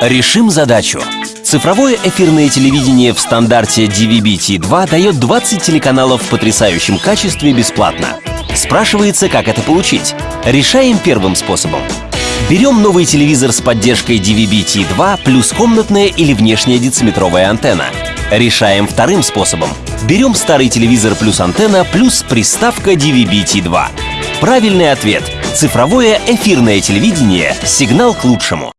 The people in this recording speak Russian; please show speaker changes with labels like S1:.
S1: Решим задачу. Цифровое эфирное телевидение в стандарте DVB-T2 дает 20 телеканалов в потрясающем качестве бесплатно. Спрашивается, как это получить. Решаем первым способом. Берем новый телевизор с поддержкой DVB-T2 плюс комнатная или внешняя дециметровая антенна. Решаем вторым способом. Берем старый телевизор плюс антенна плюс приставка DVB-T2. Правильный ответ — цифровое эфирное телевидение «Сигнал к лучшему».